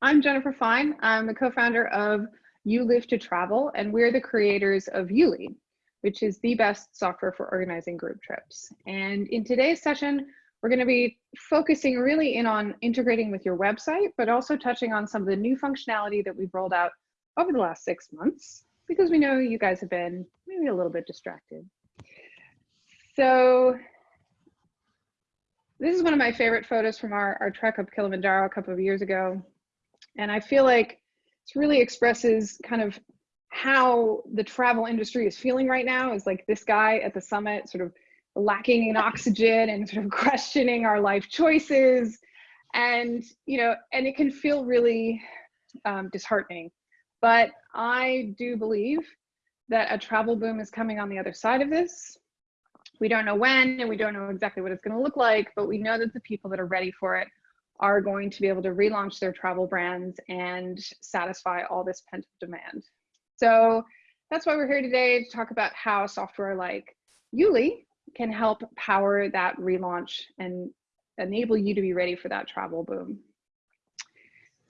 I'm Jennifer Fine. I'm the co-founder of You Live to Travel, and we're the creators of Yuli, which is the best software for organizing group trips. And in today's session, we're going to be focusing really in on integrating with your website, but also touching on some of the new functionality that we've rolled out over the last six months, because we know you guys have been maybe a little bit distracted. So this is one of my favorite photos from our, our trek up Kilimanjaro a couple of years ago. And I feel like it really expresses kind of how the travel industry is feeling right now is like this guy at the summit sort of lacking in oxygen and sort of questioning our life choices. And you know and it can feel really um, disheartening. But i do believe that a travel boom is coming on the other side of this. We don't know when and we don't know exactly what it's going to look like, but we know that the people that are ready for it are going to be able to relaunch their travel brands and satisfy all this pent up demand. So that's why we're here today to talk about how software like Yuli can help power that relaunch and enable you to be ready for that travel boom.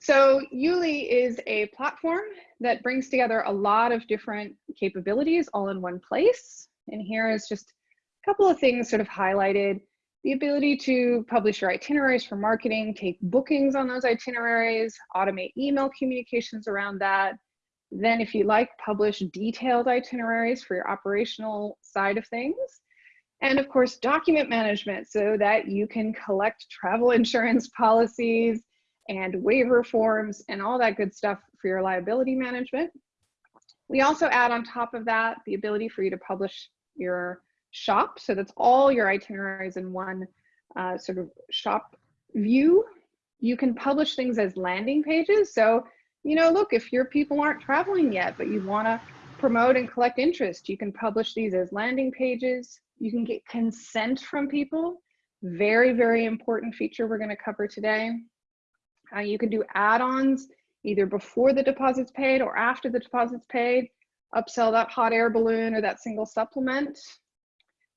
So Yuli is a platform that brings together a lot of different capabilities all in one place. And here is just a couple of things sort of highlighted the ability to publish your itineraries for marketing, take bookings on those itineraries, automate email communications around that. Then if you like, publish detailed itineraries for your operational side of things. And of course, document management so that you can collect travel insurance policies and waiver forms and all that good stuff for your liability management. We also add on top of that the ability for you to publish your shop. So that's all your itineraries in one uh, sort of shop view. You can publish things as landing pages. So, you know, look, if your people aren't traveling yet, but you want to promote and collect interest, you can publish these as landing pages. You can get consent from people. Very, very important feature we're going to cover today. Uh, you can do add-ons either before the deposit's paid or after the deposit's paid upsell that hot air balloon or that single supplement.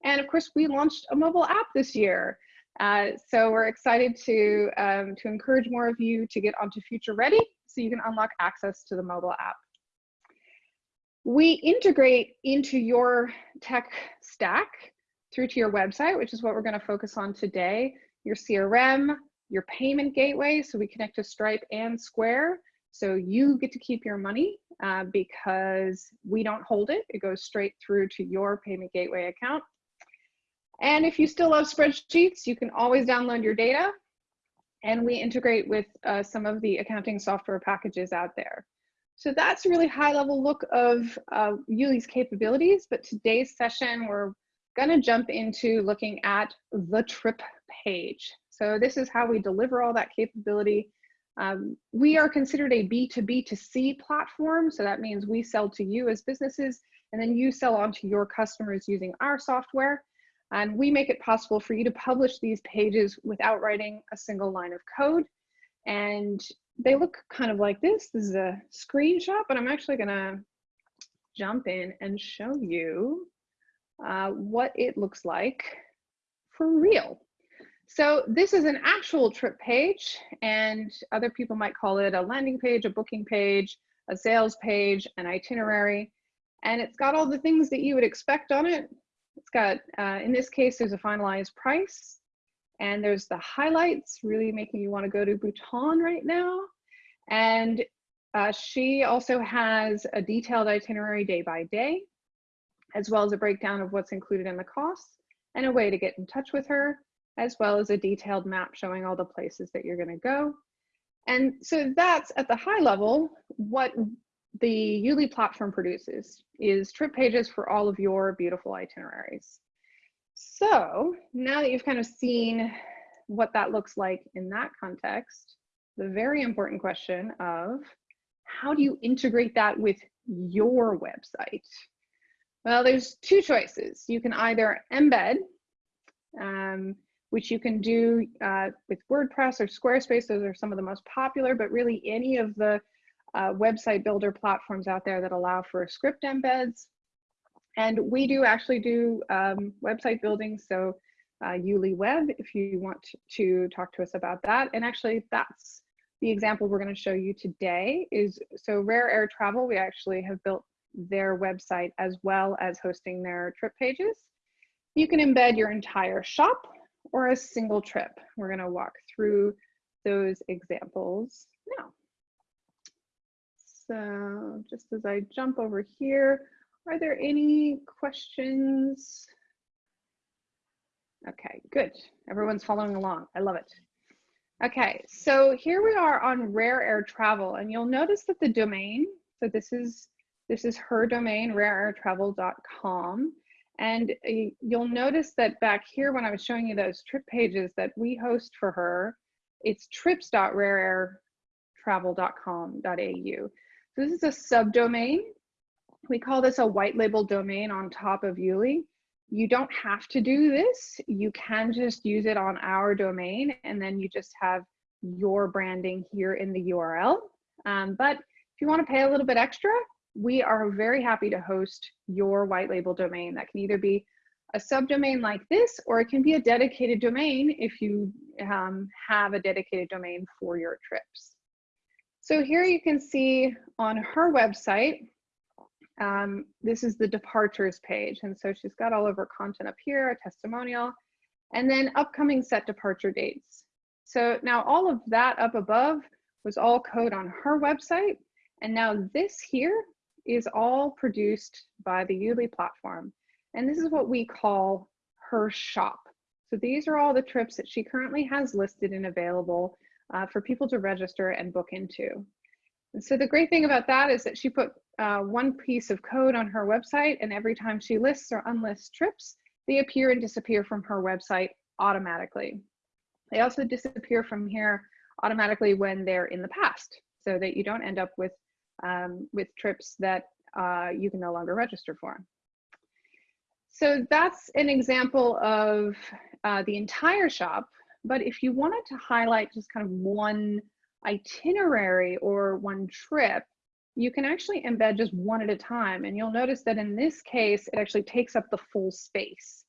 And of course, we launched a mobile app this year. Uh, so we're excited to, um, to encourage more of you to get onto Future Ready so you can unlock access to the mobile app. We integrate into your tech stack through to your website, which is what we're going to focus on today, your CRM, your payment gateway, so we connect to Stripe and Square. So you get to keep your money uh, because we don't hold it. It goes straight through to your payment gateway account. And if you still love spreadsheets, you can always download your data and we integrate with uh, some of the accounting software packages out there. So that's a really high level look of uh, Yuli's capabilities, but today's session, we're gonna jump into looking at the trip page. So this is how we deliver all that capability. Um, we are considered a B2B to C platform. So that means we sell to you as businesses and then you sell on to your customers using our software. And we make it possible for you to publish these pages without writing a single line of code. And they look kind of like this. This is a screenshot, but I'm actually gonna jump in and show you uh, what it looks like for real. So this is an actual trip page and other people might call it a landing page, a booking page, a sales page, an itinerary. And it's got all the things that you would expect on it. It's got, uh, in this case, there's a finalized price and there's the highlights really making you want to go to Bhutan right now. And uh, she also has a detailed itinerary day by day, as well as a breakdown of what's included in the costs and a way to get in touch with her, as well as a detailed map showing all the places that you're going to go. And so that's at the high level what the Yuli platform produces is trip pages for all of your beautiful itineraries. So now that you've kind of seen what that looks like in that context, the very important question of how do you integrate that with your website? Well, there's two choices. You can either embed, um, which you can do uh, with WordPress or Squarespace. Those are some of the most popular, but really any of the uh, website builder platforms out there that allow for script embeds. And we do actually do um, website building. So uh, Yuli Web, if you want to talk to us about that. And actually that's the example we're going to show you today is, so Rare Air Travel, we actually have built their website as well as hosting their trip pages. You can embed your entire shop or a single trip. We're going to walk through those examples now. So just as I jump over here, are there any questions? Okay, good. Everyone's following along. I love it. Okay, so here we are on Rare Air Travel, and you'll notice that the domain, so this is this is her domain, rareairtravel.com. And uh, you'll notice that back here when I was showing you those trip pages that we host for her, it's trips.rareairtravel.com.au. So this is a subdomain. We call this a white label domain on top of Yuli. You don't have to do this. You can just use it on our domain and then you just have your branding here in the URL. Um, but if you want to pay a little bit extra, we are very happy to host your white label domain. That can either be a subdomain like this, or it can be a dedicated domain if you um, have a dedicated domain for your trips. So here you can see on her website, um, this is the departures page. And so she's got all of her content up here, a testimonial, and then upcoming set departure dates. So now all of that up above was all code on her website. And now this here is all produced by the Yuli platform. And this is what we call her shop. So these are all the trips that she currently has listed and available uh, for people to register and book into. And so the great thing about that is that she put uh, one piece of code on her website and every time she lists or unlists trips, they appear and disappear from her website automatically. They also disappear from here automatically when they're in the past so that you don't end up with um, with trips that uh, you can no longer register for. So that's an example of uh, the entire shop. But if you wanted to highlight just kind of one itinerary or one trip, you can actually embed just one at a time. And you'll notice that in this case, it actually takes up the full space.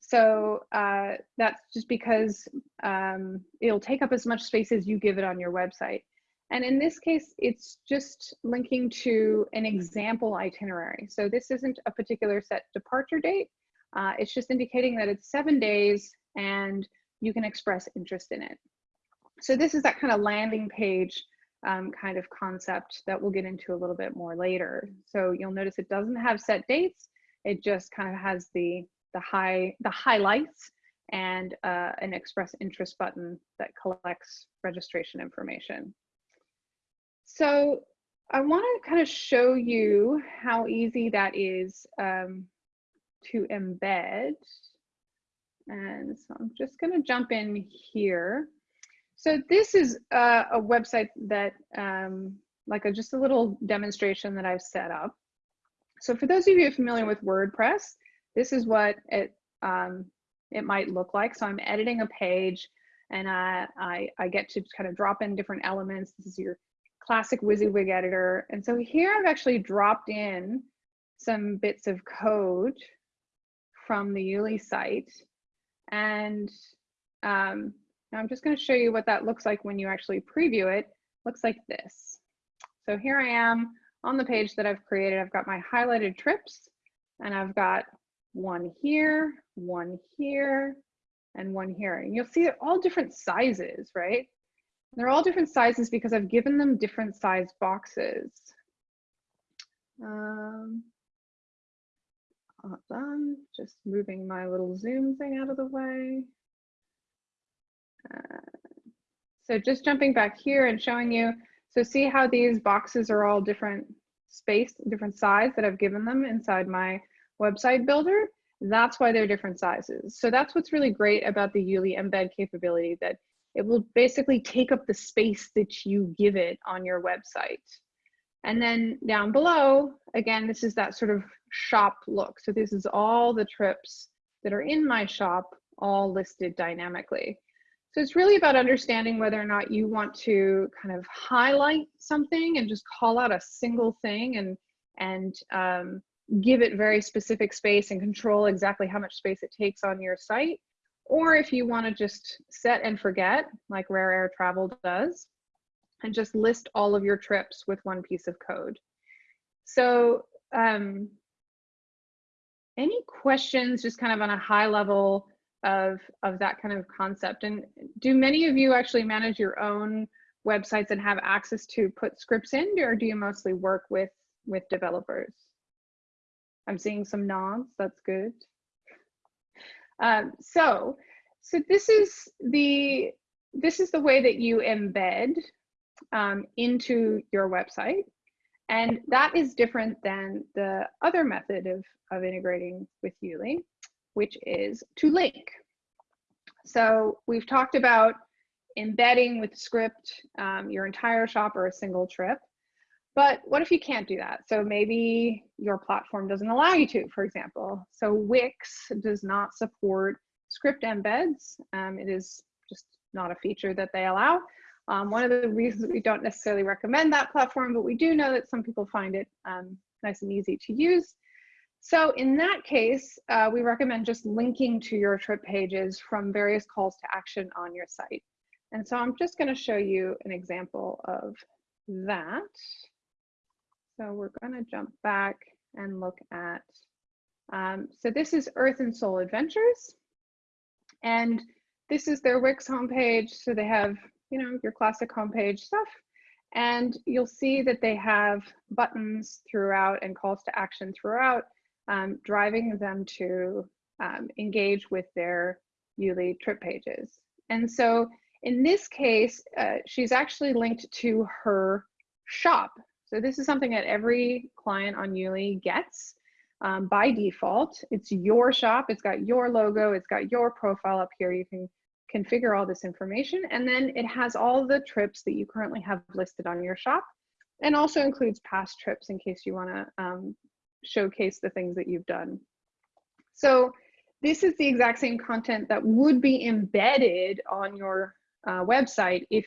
So uh, that's just because um, it'll take up as much space as you give it on your website. And in this case, it's just linking to an example itinerary. So this isn't a particular set departure date. Uh, it's just indicating that it's seven days and you can express interest in it. So this is that kind of landing page um, kind of concept that we'll get into a little bit more later. So you'll notice it doesn't have set dates. It just kind of has the, the, high, the highlights and uh, an express interest button that collects registration information. So I want to kind of show you how easy that is um, to embed. And so I'm just going to jump in here. So this is uh, a website that, um, like a, just a little demonstration that I've set up. So for those of you familiar with WordPress, this is what it, um, it might look like. So I'm editing a page and I, I, I get to kind of drop in different elements. This is your classic WYSIWYG editor. And so here I've actually dropped in some bits of code from the Yuli site. And um, I'm just gonna show you what that looks like when you actually preview it. Looks like this. So here I am on the page that I've created. I've got my highlighted trips and I've got one here, one here, and one here. And you'll see they're all different sizes, right? They're all different sizes because I've given them different size boxes. Um, hold done. just moving my little zoom thing out of the way. Uh, so just jumping back here and showing you, so see how these boxes are all different space, different size that I've given them inside my website builder. That's why they're different sizes. So that's what's really great about the Yuli embed capability that it will basically take up the space that you give it on your website. And then down below, again, this is that sort of shop look. So this is all the trips that are in my shop, all listed dynamically. So it's really about understanding whether or not you want to kind of highlight something and just call out a single thing and, and um, give it very specific space and control exactly how much space it takes on your site or if you want to just set and forget, like Rare Air Travel does, and just list all of your trips with one piece of code. So um, any questions just kind of on a high level of, of that kind of concept? And do many of you actually manage your own websites and have access to put scripts in or do you mostly work with, with developers? I'm seeing some nods, that's good. Um, so, so this is the this is the way that you embed um, into your website. And that is different than the other method of, of integrating with Yuli, which is to link. So we've talked about embedding with script um, your entire shop or a single trip. But what if you can't do that? So maybe your platform doesn't allow you to, for example. So Wix does not support script embeds. Um, it is just not a feature that they allow. Um, one of the reasons we don't necessarily recommend that platform, but we do know that some people find it um, nice and easy to use. So in that case, uh, we recommend just linking to your trip pages from various calls to action on your site. And so I'm just gonna show you an example of that. So we're gonna jump back and look at, um, so this is Earth and Soul Adventures. And this is their Wix homepage. So they have, you know, your classic homepage stuff. And you'll see that they have buttons throughout and calls to action throughout, um, driving them to um, engage with their Yuli trip pages. And so in this case, uh, she's actually linked to her shop. So this is something that every client on Yuli gets um, by default. It's your shop, it's got your logo, it's got your profile up here. You can configure all this information. And then it has all the trips that you currently have listed on your shop and also includes past trips in case you wanna um, showcase the things that you've done. So this is the exact same content that would be embedded on your uh, website if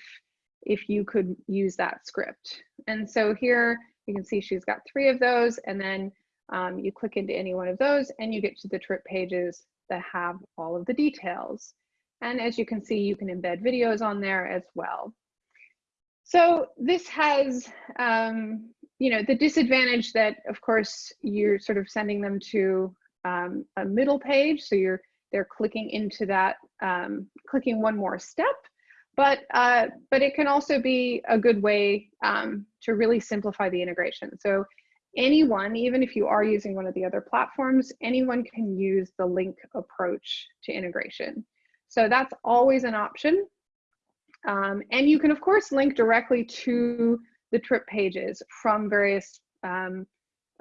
if you could use that script. And so here you can see she's got three of those and then um, you click into any one of those and you get to the trip pages that have all of the details. And as you can see, you can embed videos on there as well. So this has, um, you know, the disadvantage that of course you're sort of sending them to um, a middle page. So you're, they're clicking into that, um, clicking one more step but uh, but it can also be a good way um, to really simplify the integration. So anyone, even if you are using one of the other platforms, anyone can use the link approach to integration. So that's always an option. Um, and you can of course link directly to the trip pages from various um,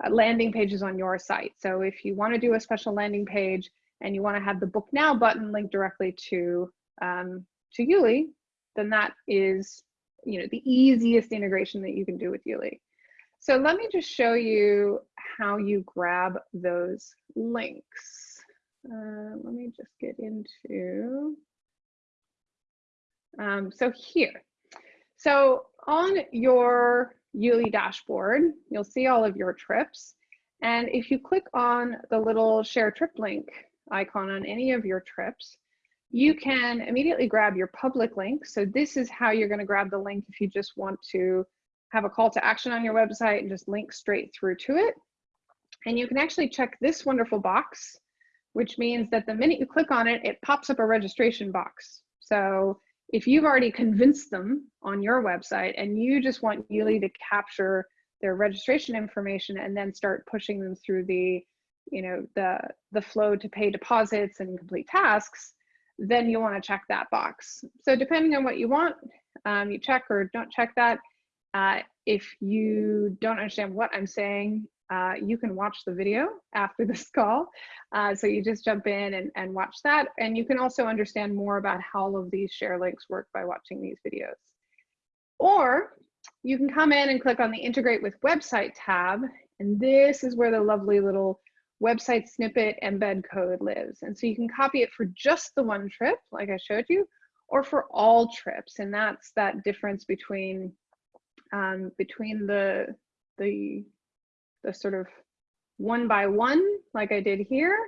uh, landing pages on your site. So if you want to do a special landing page and you want to have the book now button linked directly to um, to Yuli, then that is you know the easiest integration that you can do with Yuli. So let me just show you how you grab those links. Uh, let me just get into, um, so here. So on your Yuli dashboard, you'll see all of your trips. And if you click on the little share trip link icon on any of your trips, you can immediately grab your public link. So this is how you're going to grab the link if you just want to have a call to action on your website and just link straight through to it. And you can actually check this wonderful box, which means that the minute you click on it, it pops up a registration box. So if you've already convinced them on your website and you just want Yuli to capture their registration information and then start pushing them through the, you know, the, the flow to pay deposits and complete tasks, then you want to check that box. So depending on what you want, um, you check or don't check that. Uh, if you don't understand what I'm saying, uh, you can watch the video after this call. Uh, so you just jump in and, and watch that. And you can also understand more about how all of these share links work by watching these videos. Or you can come in and click on the integrate with website tab. And this is where the lovely little website snippet embed code lives. And so you can copy it for just the one trip, like I showed you, or for all trips. And that's that difference between um, between the the the sort of one by one, like I did here,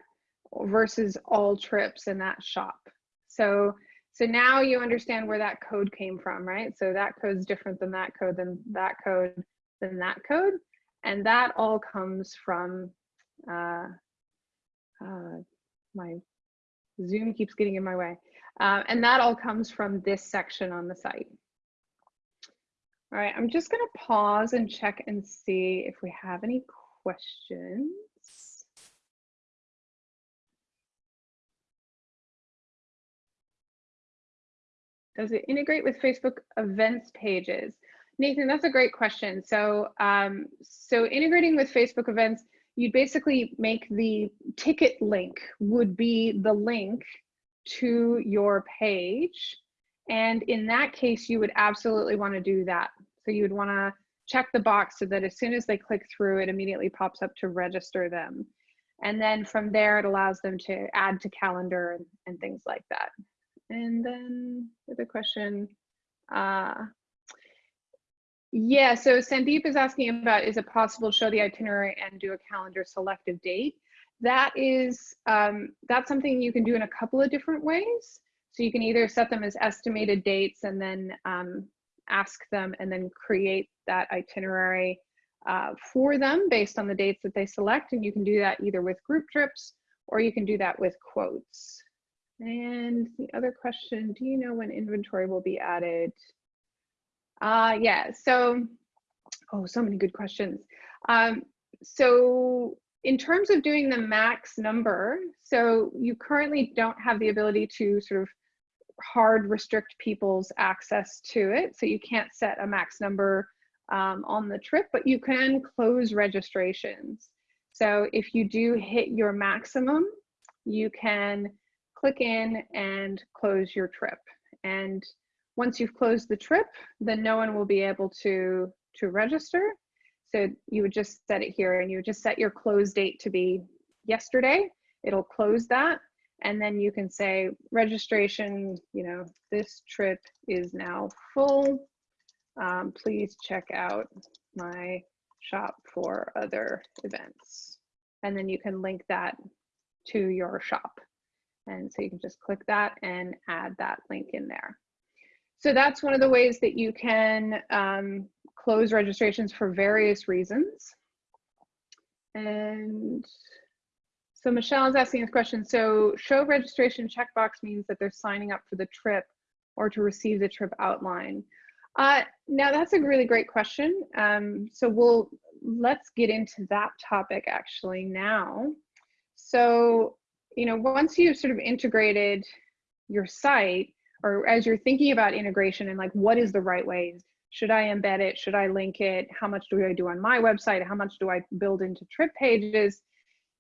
versus all trips in that shop. So So now you understand where that code came from, right? So that code's different than that code, than that code, than that code. And that all comes from, uh, uh, my Zoom keeps getting in my way. Uh, and that all comes from this section on the site. All right, I'm just gonna pause and check and see if we have any questions. Does it integrate with Facebook events pages? Nathan, that's a great question. So, um, so integrating with Facebook events, you'd basically make the ticket link would be the link to your page. And in that case, you would absolutely want to do that. So you would want to check the box so that as soon as they click through, it immediately pops up to register them. And then from there, it allows them to add to calendar and, and things like that. And then the question, uh, yeah, so Sandeep is asking about, is it possible to show the itinerary and do a calendar selective date? That is, um, that's something you can do in a couple of different ways. So you can either set them as estimated dates and then um, ask them and then create that itinerary uh, for them based on the dates that they select. And you can do that either with group trips or you can do that with quotes. And the other question, do you know when inventory will be added? Uh, yeah, so, oh, so many good questions. Um, so in terms of doing the max number, so you currently don't have the ability to sort of hard restrict people's access to it. So you can't set a max number um, on the trip, but you can close registrations. So if you do hit your maximum, you can click in and close your trip. And once you've closed the trip, then no one will be able to, to register. So you would just set it here and you would just set your close date to be yesterday. It'll close that. And then you can say registration, you know, this trip is now full. Um, please check out my shop for other events. And then you can link that to your shop. And so you can just click that and add that link in there. So that's one of the ways that you can um, close registrations for various reasons. And so Michelle is asking this question. So show registration checkbox means that they're signing up for the trip or to receive the trip outline. Uh, now that's a really great question. Um, so we'll, let's get into that topic actually now. So you know, once you've sort of integrated your site, or as you're thinking about integration and like what is the right way, should I embed it? Should I link it? How much do I do on my website? How much do I build into trip pages?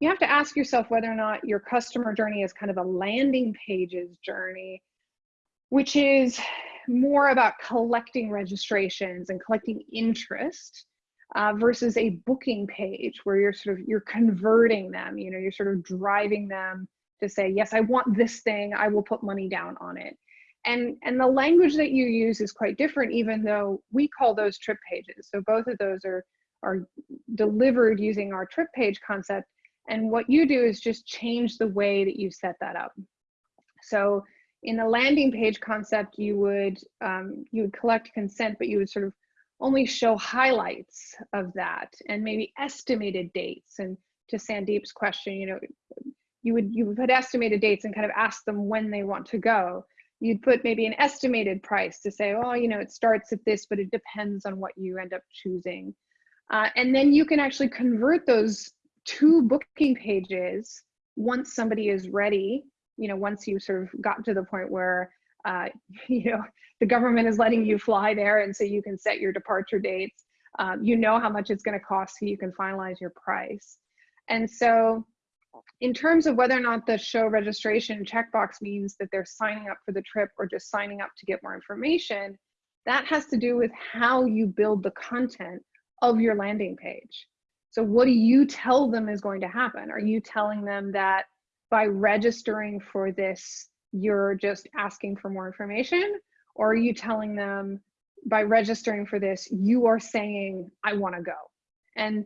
You have to ask yourself whether or not your customer journey is kind of a landing pages journey, which is more about collecting registrations and collecting interest uh, versus a booking page where you're sort of you're converting them you know you're sort of driving them to say yes i want this thing. I will put money down on it. And and the language that you use is quite different even though we call those trip pages. So both of those are are delivered using our trip page concept and what you do is just change the way that you set that up so in the landing page concept you would um, you would collect consent but you would sort of only show highlights of that and maybe estimated dates. And to Sandeep's question, you know, you would you would put estimated dates and kind of ask them when they want to go. You'd put maybe an estimated price to say, oh, you know, it starts at this, but it depends on what you end up choosing. Uh, and then you can actually convert those two booking pages once somebody is ready, you know, once you sort of got to the point where uh, you know, the government is letting you fly there and so you can set your departure dates. Um, you know how much it's gonna cost so you can finalize your price. And so in terms of whether or not the show registration checkbox means that they're signing up for the trip or just signing up to get more information, that has to do with how you build the content of your landing page. So what do you tell them is going to happen? Are you telling them that by registering for this you're just asking for more information or are you telling them by registering for this you are saying i want to go and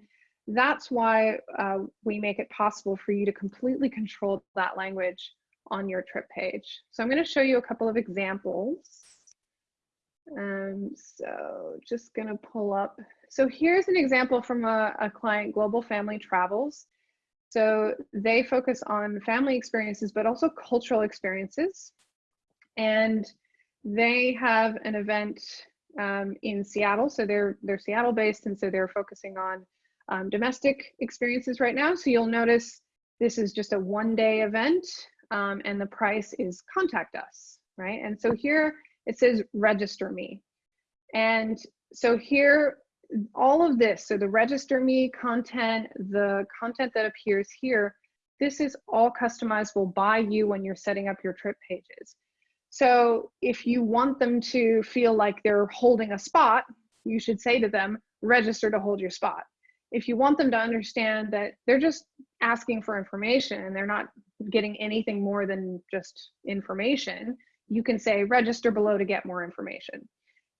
that's why uh, we make it possible for you to completely control that language on your trip page. So I'm going to show you a couple of examples. Um, so just to pull up. So here's an example from a, a client, Global Family Travels. So they focus on family experiences, but also cultural experiences. And they have an event um, in Seattle. So they're, they're Seattle based. And so they're focusing on um, domestic experiences right now. So you'll notice this is just a one day event um, and the price is contact us, right? And so here it says register me. And so here, all of this, so the register me content, the content that appears here, this is all customizable by you when you're setting up your trip pages. So if you want them to feel like they're holding a spot, you should say to them, register to hold your spot. If you want them to understand that they're just asking for information and they're not getting anything more than just information, you can say register below to get more information.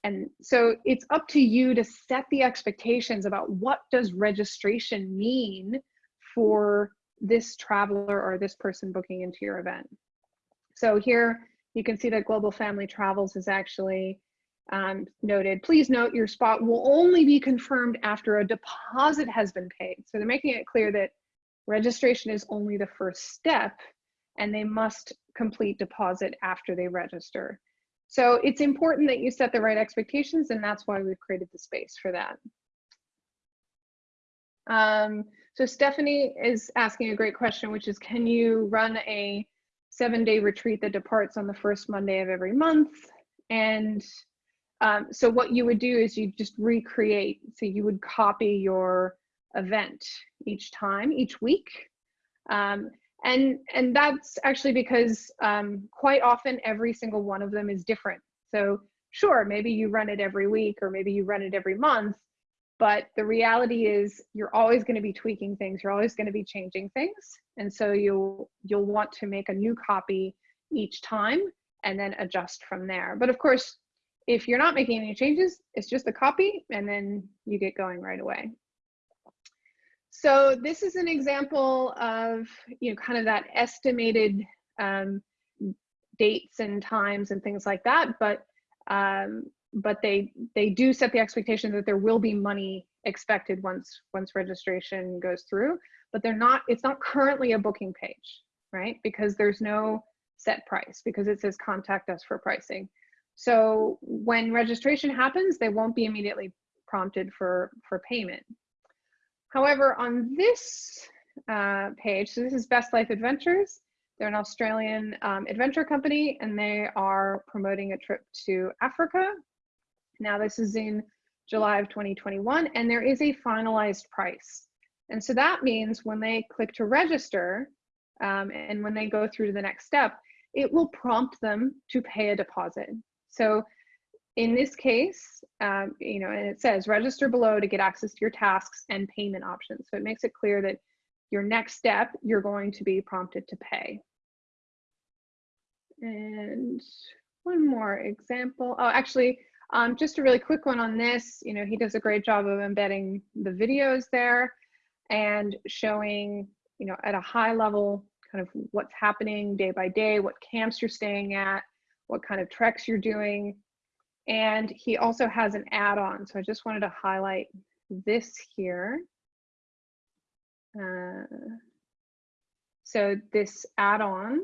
And so it's up to you to set the expectations about what does registration mean for this traveler or this person booking into your event. So here you can see that Global Family Travels is actually um, noted, please note your spot will only be confirmed after a deposit has been paid. So they're making it clear that registration is only the first step and they must complete deposit after they register. So it's important that you set the right expectations and that's why we've created the space for that. Um, so Stephanie is asking a great question, which is, can you run a seven day retreat that departs on the first Monday of every month? And um, so what you would do is you just recreate. So you would copy your event each time, each week. Um, and and that's actually because um, quite often every single one of them is different. So sure maybe you run it every week or maybe you run it every month but the reality is you're always going to be tweaking things you're always going to be changing things. And so you'll you'll want to make a new copy each time and then adjust from there. But of course if you're not making any changes it's just a copy and then you get going right away so this is an example of, you know, kind of that estimated um, dates and times and things like that, but um, but they they do set the expectation that there will be money expected once once registration goes through, but they're not. It's not currently a booking page, right? Because there's no set price because it says contact us for pricing. So when registration happens, they won't be immediately prompted for for payment. However, on this uh, page, so this is Best Life Adventures. They're an Australian um, adventure company and they are promoting a trip to Africa. Now this is in July of 2021 and there is a finalized price. And so that means when they click to register um, and when they go through to the next step, it will prompt them to pay a deposit. So in this case, um, you know, and it says register below to get access to your tasks and payment options. So it makes it clear that your next step, you're going to be prompted to pay. And one more example. Oh, actually, um, just a really quick one on this. You know, he does a great job of embedding the videos there and showing, you know, at a high level, kind of what's happening day by day, what camps you're staying at, what kind of treks you're doing, and he also has an add-on. So I just wanted to highlight this here. Uh, so this add-on,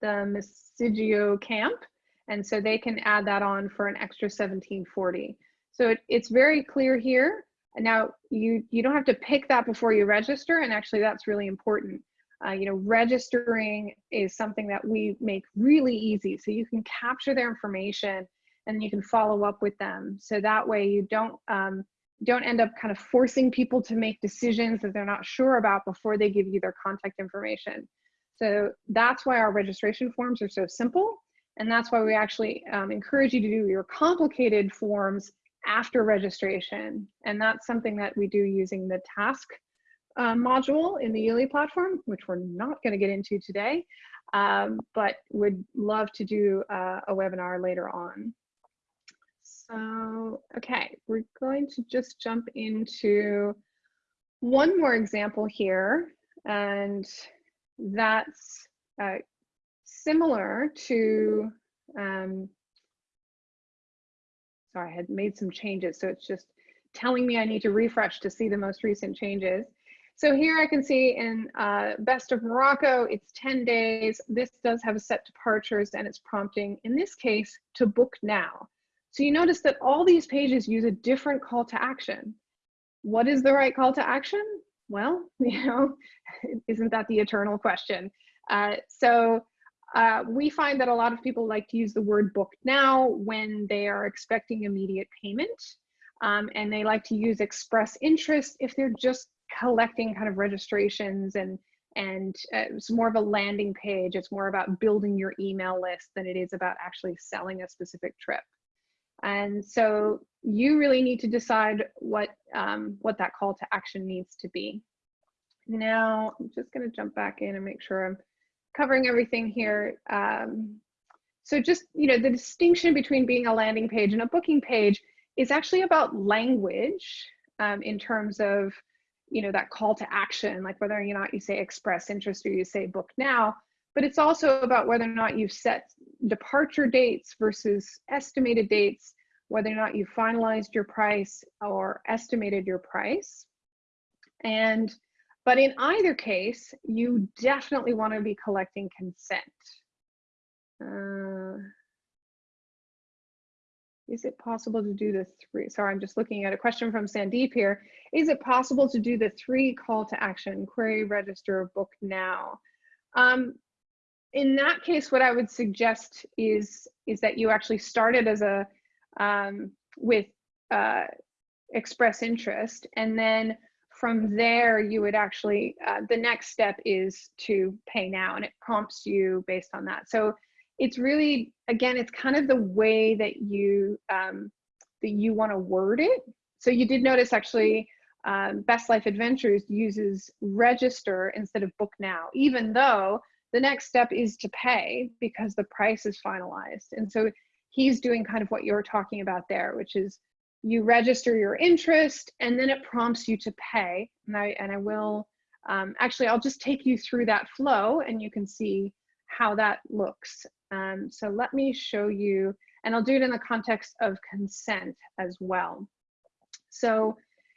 the Misigio Camp, and so they can add that on for an extra 1740. So it, it's very clear here. Now you you don't have to pick that before you register, and actually that's really important. Uh, you know, registering is something that we make really easy, so you can capture their information and you can follow up with them. So that way you don't um, don't end up kind of forcing people to make decisions that they're not sure about before they give you their contact information. So that's why our registration forms are so simple. And that's why we actually um, encourage you to do your complicated forms after registration. And that's something that we do using the task uh, module in the Yuli platform, which we're not going to get into today, um, but would love to do uh, a webinar later on. So, okay, we're going to just jump into one more example here, and that's uh, similar to, um, sorry, I had made some changes. So it's just telling me I need to refresh to see the most recent changes. So here I can see in uh, Best of Morocco, it's 10 days. This does have a set departures and it's prompting, in this case, to book now. So you notice that all these pages use a different call to action. What is the right call to action? Well, you know, isn't that the eternal question? Uh, so uh, we find that a lot of people like to use the word book now when they are expecting immediate payment. Um, and they like to use express interest if they're just collecting kind of registrations and and uh, it's more of a landing page. It's more about building your email list than it is about actually selling a specific trip. And so you really need to decide what um, what that call to action needs to be. Now I'm just going to jump back in and make sure I'm covering everything here. Um, so just you know the distinction between being a landing page and a booking page is actually about language um, in terms of you know that call to action like whether or not you say express interest or you say book now but it's also about whether or not you've set departure dates versus estimated dates whether or not you finalized your price or estimated your price and but in either case you definitely want to be collecting consent uh, is it possible to do the three? Sorry, I'm just looking at a question from Sandeep here. Is it possible to do the three call to action, query, register, book now? Um, in that case, what I would suggest is, is that you actually started as a, um, with uh, express interest and then from there you would actually, uh, the next step is to pay now and it prompts you based on that. So it's really again it's kind of the way that you um, that you want to word it so you did notice actually um, best life adventures uses register instead of book now even though the next step is to pay because the price is finalized and so he's doing kind of what you're talking about there which is you register your interest and then it prompts you to pay and i and i will um, actually i'll just take you through that flow and you can see how that looks um, so let me show you, and I'll do it in the context of consent as well. So,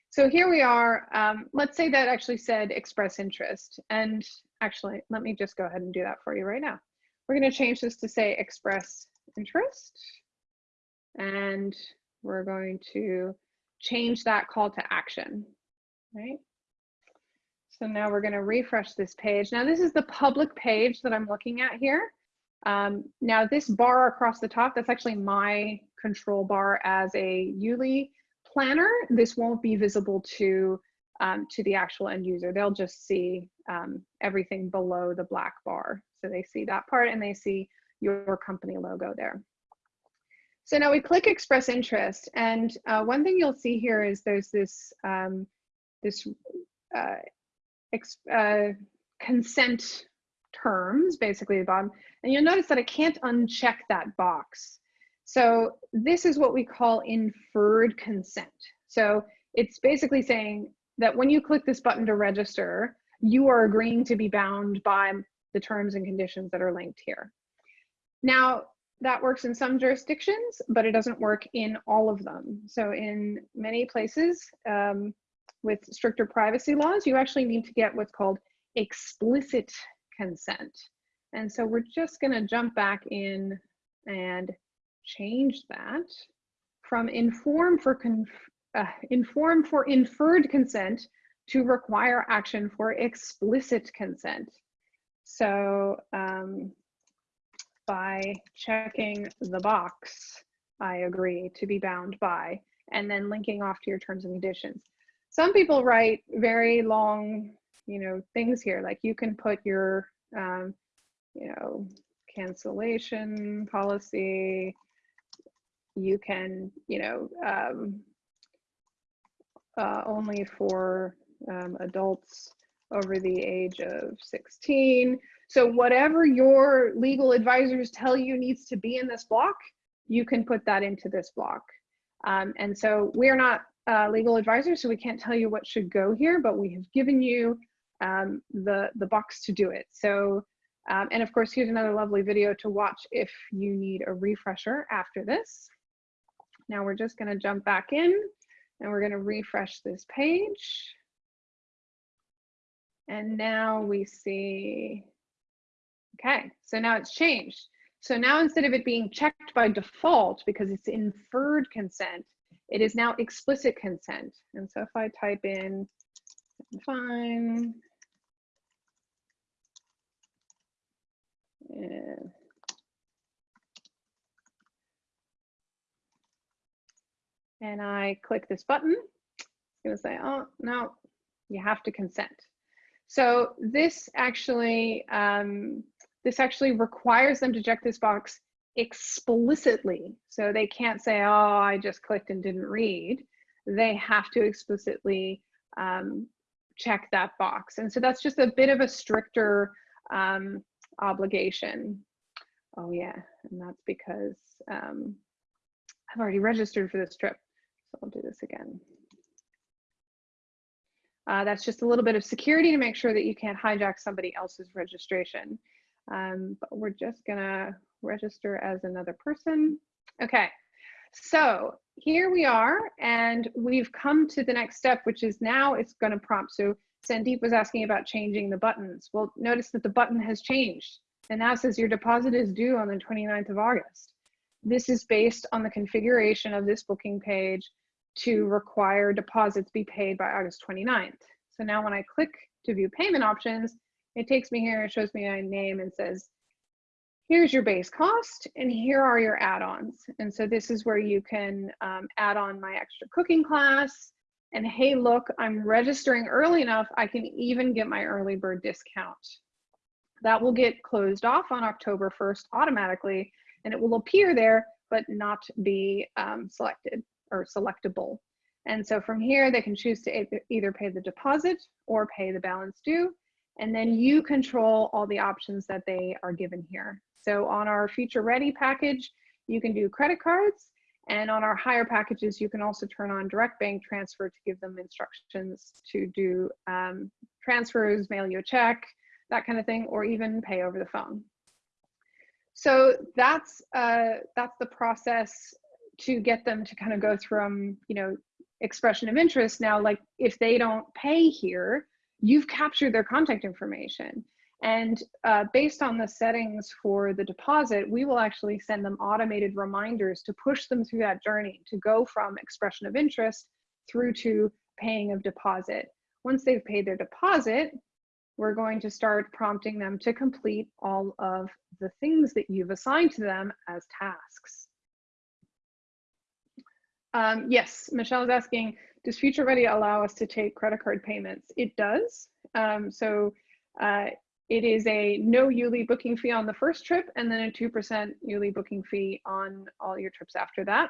so here we are. Um, let's say that actually said express interest. And actually, let me just go ahead and do that for you right now. We're going to change this to say express interest. And we're going to change that call to action, right? So now we're going to refresh this page. Now this is the public page that I'm looking at here. Um, now this bar across the top, that's actually my control bar as a Yuli planner. This won't be visible to, um, to the actual end user. They'll just see um, everything below the black bar. So they see that part and they see your company logo there. So now we click express interest and uh, one thing you'll see here is there's this, um, this uh, uh, consent terms, basically the bottom, and you'll notice that I can't uncheck that box. So this is what we call inferred consent. So it's basically saying that when you click this button to register, you are agreeing to be bound by the terms and conditions that are linked here. Now, that works in some jurisdictions, but it doesn't work in all of them. So in many places um, with stricter privacy laws, you actually need to get what's called explicit consent. And so we're just going to jump back in and change that from inform for uh, inform for inferred consent to require action for explicit consent. So um, by checking the box, I agree to be bound by, and then linking off to your terms and conditions. Some people write very long, you know, things here, like you can put your um, you know, cancellation policy. You can, you know, um, uh, only for um, adults over the age of 16. So whatever your legal advisors tell you needs to be in this block, you can put that into this block. Um, and so we're not uh, legal advisors, so we can't tell you what should go here, but we have given you um, the, the box to do it. So Um, and of course, here's another lovely video to watch if you need a refresher after this. Now we're just gonna jump back in and we're gonna refresh this page. And now we see, okay, so now it's changed. So now instead of it being checked by default because it's inferred consent, it is now explicit consent. And so if I type in fine. And I click this button, it's gonna say, oh, no, you have to consent. So this actually, um, this actually requires them to check this box explicitly. So they can't say, oh, I just clicked and didn't read. They have to explicitly um, check that box. And so that's just a bit of a stricter um, obligation. Oh yeah, and that's because um, I've already registered for this trip. So I'll do this again. Uh, that's just a little bit of security to make sure that you can't hijack somebody else's registration. Um, but we're just gonna register as another person. Okay, so here we are, and we've come to the next step, which is now it's gonna prompt. So Sandeep was asking about changing the buttons. Well, notice that the button has changed and now says your deposit is due on the 29th of August. This is based on the configuration of this booking page to require deposits be paid by August 29th. So now when I click to view payment options, it takes me here, it shows me my name and says, here's your base cost and here are your add-ons. And so this is where you can um, add on my extra cooking class and hey, look, I'm registering early enough, I can even get my early bird discount. That will get closed off on October 1st automatically and it will appear there, but not be um, selected or selectable. And so from here, they can choose to either pay the deposit or pay the balance due. And then you control all the options that they are given here. So on our future ready package, you can do credit cards. And on our higher packages, you can also turn on direct bank transfer to give them instructions to do um, transfers, mail you a check, that kind of thing, or even pay over the phone. So that's uh, that's the process to get them to kind of go from you know expression of interest now like if they don't pay here you've captured their contact information. And uh, based on the settings for the deposit we will actually send them automated reminders to push them through that journey to go from expression of interest through to paying of deposit. Once they've paid their deposit we're going to start prompting them to complete all of the things that you've assigned to them as tasks um, yes, Michelle is asking, does Future Ready allow us to take credit card payments? It does. Um, so uh, it is a no Youli booking fee on the first trip and then a 2% Youli booking fee on all your trips after that.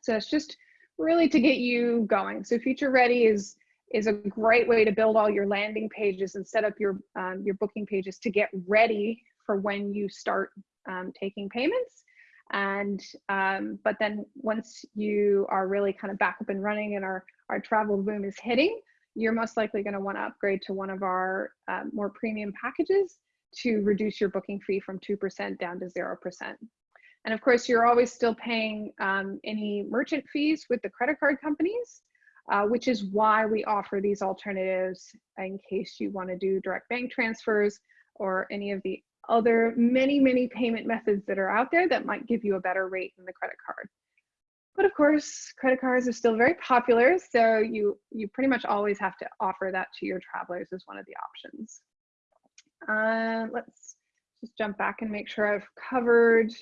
So it's just really to get you going. So Future Ready is is a great way to build all your landing pages and set up your um, your booking pages to get ready for when you start um, taking payments and um, but then once you are really kind of back up and running and our our travel boom is hitting you're most likely going to want to upgrade to one of our um, more premium packages to reduce your booking fee from 2% down to 0%. And of course, you're always still paying um, any merchant fees with the credit card companies, uh, which is why we offer these alternatives in case you want to do direct bank transfers or any of the other many, many payment methods that are out there that might give you a better rate than the credit card. But of course, credit cards are still very popular, so you, you pretty much always have to offer that to your travelers as one of the options. Uh, let's just jump back and make sure I've covered.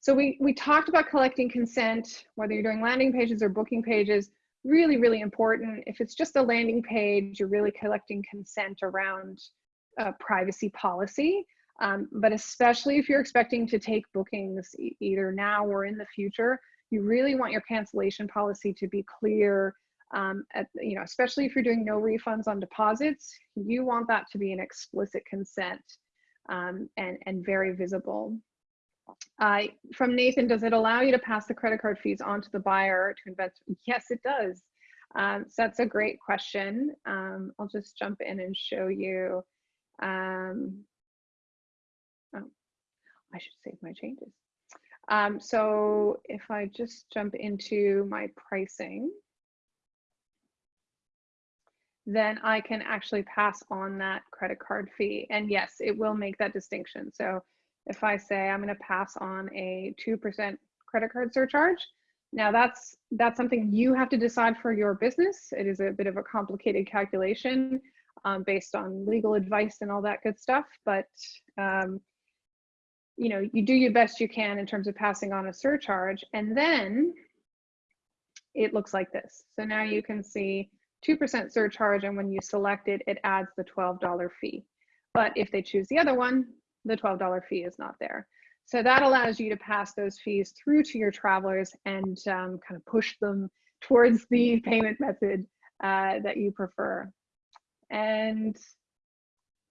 So we, we talked about collecting consent, whether you're doing landing pages or booking pages, really, really important. If it's just a landing page, you're really collecting consent around uh, privacy policy. Um, but especially if you're expecting to take bookings e either now or in the future, you really want your cancellation policy to be clear. Um, at, you know, especially if you're doing no refunds on deposits, you want that to be an explicit consent um, and, and very visible. Uh, from Nathan, does it allow you to pass the credit card fees on to the buyer to invest? Yes, it does. Um, so that's a great question. Um, I'll just jump in and show you. Um, I should save my changes. Um, so if I just jump into my pricing, then I can actually pass on that credit card fee. And yes, it will make that distinction. So if I say I'm going to pass on a 2% credit card surcharge, now that's that's something you have to decide for your business. It is a bit of a complicated calculation um, based on legal advice and all that good stuff. But um, you know, you do your best you can in terms of passing on a surcharge, and then it looks like this. So now you can see 2% surcharge, and when you select it, it adds the $12 fee. But if they choose the other one, the $12 fee is not there. So that allows you to pass those fees through to your travelers and um, kind of push them towards the payment method uh, that you prefer. And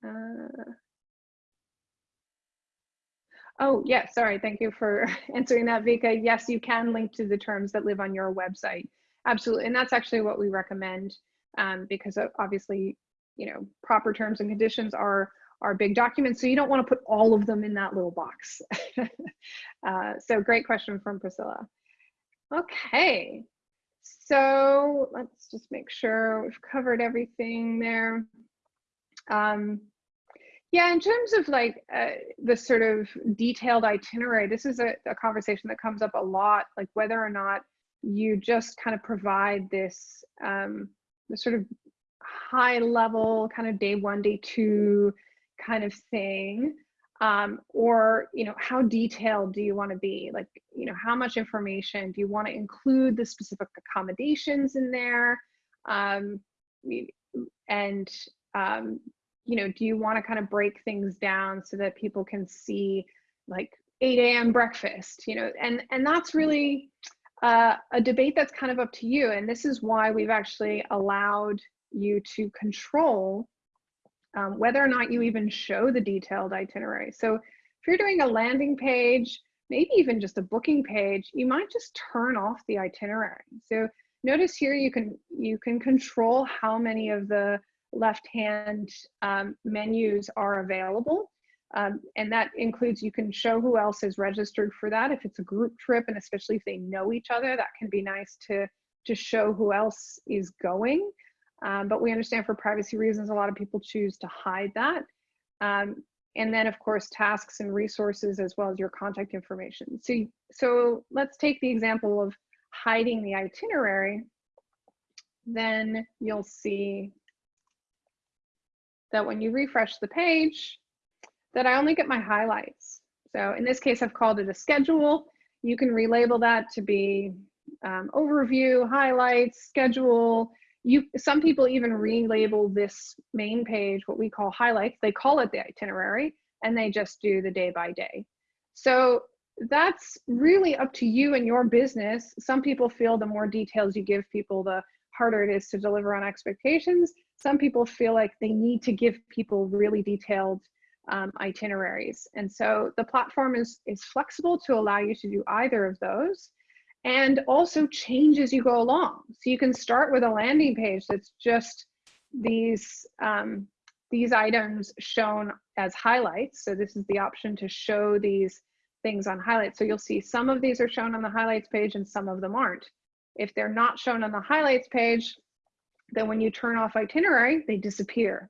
uh, oh, yeah, sorry, thank you for answering that, Vika. Yes, you can link to the terms that live on your website. Absolutely, and that's actually what we recommend um, because obviously, you know, proper terms and conditions are are big documents, so you don't want to put all of them in that little box. uh, so great question from Priscilla. Okay, so let's just make sure we've covered everything there. Um, yeah, in terms of like uh, the sort of detailed itinerary, this is a, a conversation that comes up a lot, like whether or not you just kind of provide this, um, this sort of high level kind of day one, day two kind of thing um, or you know how detailed do you want to be? Like you know how much information? Do you want to include the specific accommodations in there? Um, and um, you know do you want to kind of break things down so that people can see like 8 a.m breakfast you know and and that's really uh, a debate that's kind of up to you and this is why we've actually allowed you to control um, whether or not you even show the detailed itinerary. So if you're doing a landing page, maybe even just a booking page, you might just turn off the itinerary. So notice here you can you can control how many of the left-hand um, menus are available. Um, and that includes you can show who else is registered for that if it's a group trip and especially if they know each other that can be nice to to show who else is going um, but we understand for privacy reasons, a lot of people choose to hide that. Um, and then of course, tasks and resources as well as your contact information. So, so let's take the example of hiding the itinerary. Then you'll see that when you refresh the page, that I only get my highlights. So in this case, I've called it a schedule. You can relabel that to be um, overview, highlights, schedule, you some people even relabel this main page what we call highlights they call it the itinerary and they just do the day by day so that's really up to you and your business some people feel the more details you give people the harder it is to deliver on expectations some people feel like they need to give people really detailed um, itineraries and so the platform is is flexible to allow you to do either of those and also change as you go along. So you can start with a landing page that's just these, um, these items shown as highlights. So this is the option to show these things on highlights. So you'll see some of these are shown on the highlights page and some of them aren't. If they're not shown on the highlights page, then when you turn off itinerary, they disappear.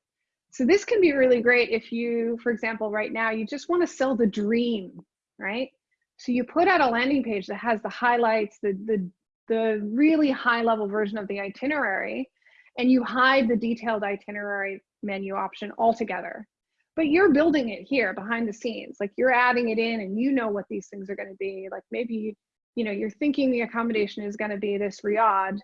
So this can be really great if you, for example, right now, you just want to sell the dream, right? So you put out a landing page that has the highlights, the, the, the really high level version of the itinerary, and you hide the detailed itinerary menu option altogether. But you're building it here behind the scenes. Like you're adding it in and you know what these things are going to be. Like maybe, you know, you're thinking the accommodation is going to be this riad,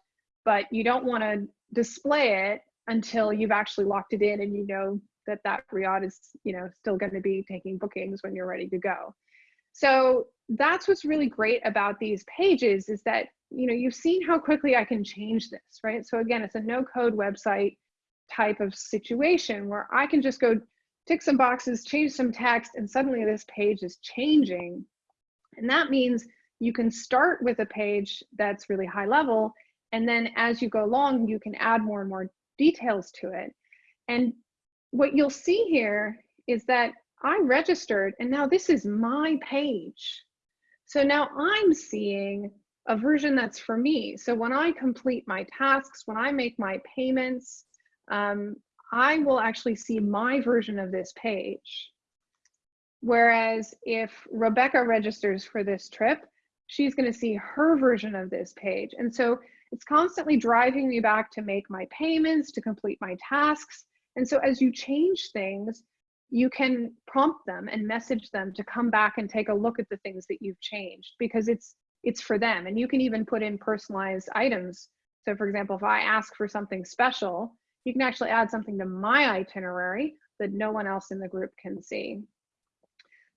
but you don't want to display it until you've actually locked it in and you know that that riad is, you know, still going to be taking bookings when you're ready to go. So that's what's really great about these pages is that, you know, you've seen how quickly I can change this, right? So again, it's a no code website type of situation where I can just go tick some boxes, change some text, and suddenly this page is changing. And that means you can start with a page that's really high level. And then as you go along, you can add more and more details to it. And what you'll see here is that I registered and now this is my page. So now I'm seeing a version that's for me. So when I complete my tasks, when I make my payments, um, I will actually see my version of this page. Whereas if Rebecca registers for this trip, she's going to see her version of this page. And so it's constantly driving me back to make my payments, to complete my tasks. And so as you change things, you can prompt them and message them to come back and take a look at the things that you've changed because it's it's for them and you can even put in personalized items so for example if i ask for something special you can actually add something to my itinerary that no one else in the group can see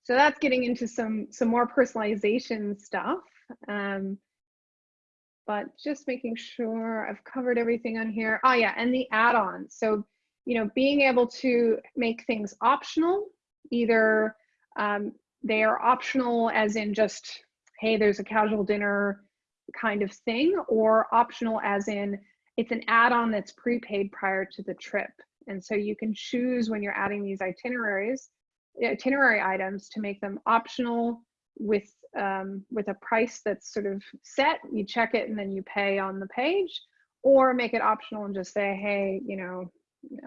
so that's getting into some some more personalization stuff um, but just making sure I've covered everything on here. Oh yeah, and the add-ons. So you know, being able to make things optional, either um, they are optional as in just, hey, there's a casual dinner kind of thing, or optional as in it's an add-on that's prepaid prior to the trip. And so you can choose when you're adding these itineraries, itinerary items to make them optional with um, with a price that's sort of set. You check it and then you pay on the page, or make it optional and just say, hey, you know,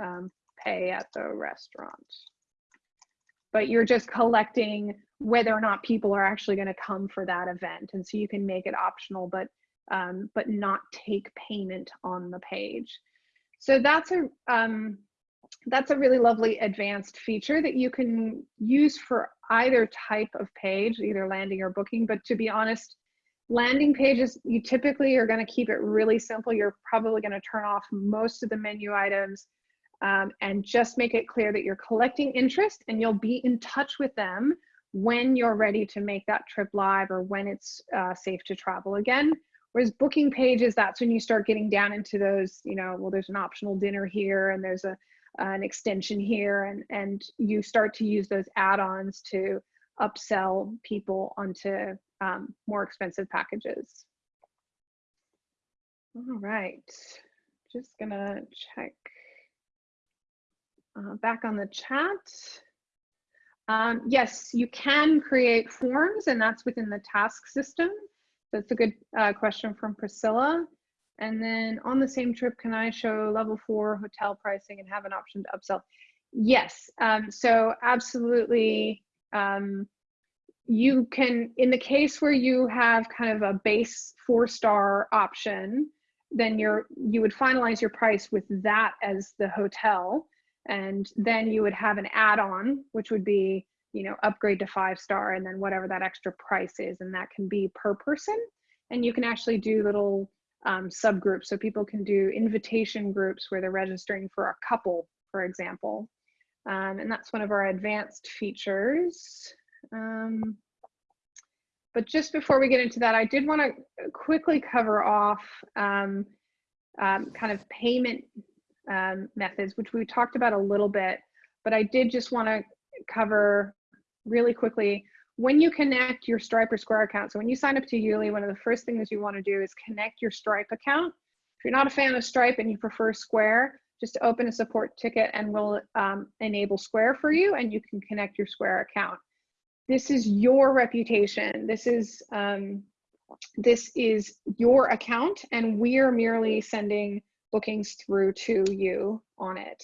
um, pay at the restaurant. But you're just collecting whether or not people are actually going to come for that event. And so you can make it optional, but um, but not take payment on the page. So that's a um, that's a really lovely advanced feature that you can use for either type of page, either landing or booking. But to be honest, landing pages, you typically are going to keep it really simple. You're probably going to turn off most of the menu items um, and just make it clear that you're collecting interest and you'll be in touch with them when you're ready to make that trip live or when it's uh, safe to travel again. Whereas booking pages, that's when you start getting down into those, you know, well, there's an optional dinner here and there's a an extension here and, and you start to use those add-ons to upsell people onto um, more expensive packages. All right, just gonna check uh, back on the chat. Um, yes, you can create forms and that's within the task system. That's a good uh, question from Priscilla. And then on the same trip, can I show level four hotel pricing and have an option to upsell? Yes, um, so absolutely. Um, you can, in the case where you have kind of a base four star option, then you're, you would finalize your price with that as the hotel and then you would have an add-on which would be you know upgrade to five star and then whatever that extra price is and that can be per person and you can actually do little um, subgroups. So people can do invitation groups where they're registering for a couple for example. Um, and that's one of our advanced features. Um, but just before we get into that i did want to quickly cover off um, um, kind of payment um, methods, which we talked about a little bit, but I did just want to cover really quickly when you connect your Stripe or Square account. So when you sign up to Youli, one of the first things you want to do is connect your Stripe account. If you're not a fan of Stripe and you prefer Square, just open a support ticket and we'll um, enable Square for you and you can connect your Square account. This is your reputation. This is um, this is your account and we're merely sending bookings through to you on it.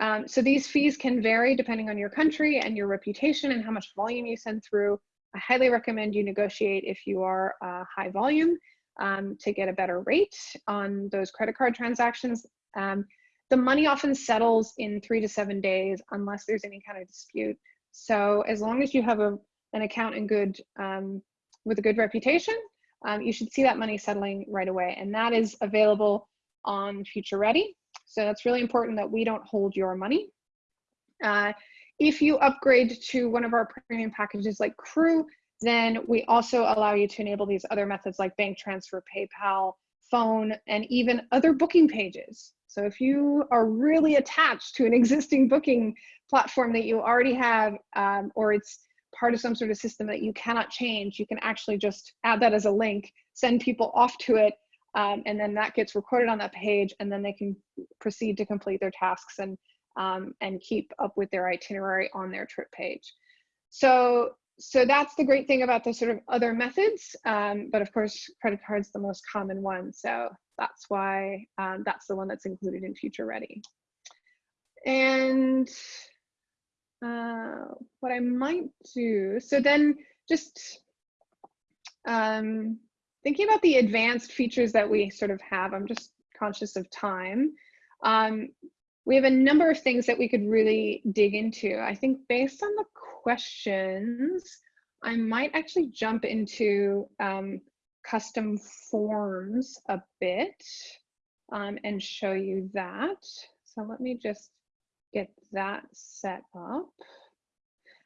Um, so these fees can vary depending on your country and your reputation and how much volume you send through. I highly recommend you negotiate if you are uh, high volume um, to get a better rate on those credit card transactions. Um, the money often settles in three to seven days unless there's any kind of dispute. So as long as you have a, an account in good, um, with a good reputation, um, you should see that money settling right away. And that is available on Future Ready. So that's really important that we don't hold your money. Uh, if you upgrade to one of our premium packages like Crew, then we also allow you to enable these other methods like bank transfer, PayPal, phone, and even other booking pages. So if you are really attached to an existing booking platform that you already have, um, or it's part of some sort of system that you cannot change, you can actually just add that as a link, send people off to it, um, and then that gets recorded on that page and then they can proceed to complete their tasks and um, and keep up with their itinerary on their trip page. So, so that's the great thing about the sort of other methods. Um, but of course, credit card's the most common one. So that's why um, that's the one that's included in Future Ready. And uh, what I might do, so then just um, thinking about the advanced features that we sort of have, I'm just conscious of time. Um, we have a number of things that we could really dig into. I think based on the questions, I might actually jump into um, custom forms a bit um, and show you that. So let me just get that set up.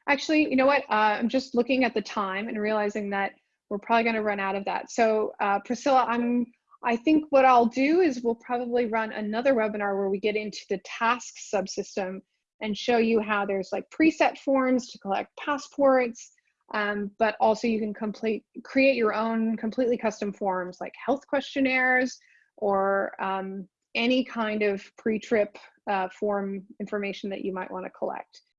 Actually, you know what? Uh, I'm just looking at the time and realizing that we're probably going to run out of that. So uh, Priscilla, I'm I think what I'll do is we'll probably run another webinar where we get into the task subsystem and show you how there's like preset forms to collect passports, um, but also you can complete create your own completely custom forms like health questionnaires or um, any kind of pre-trip uh, form information that you might want to collect.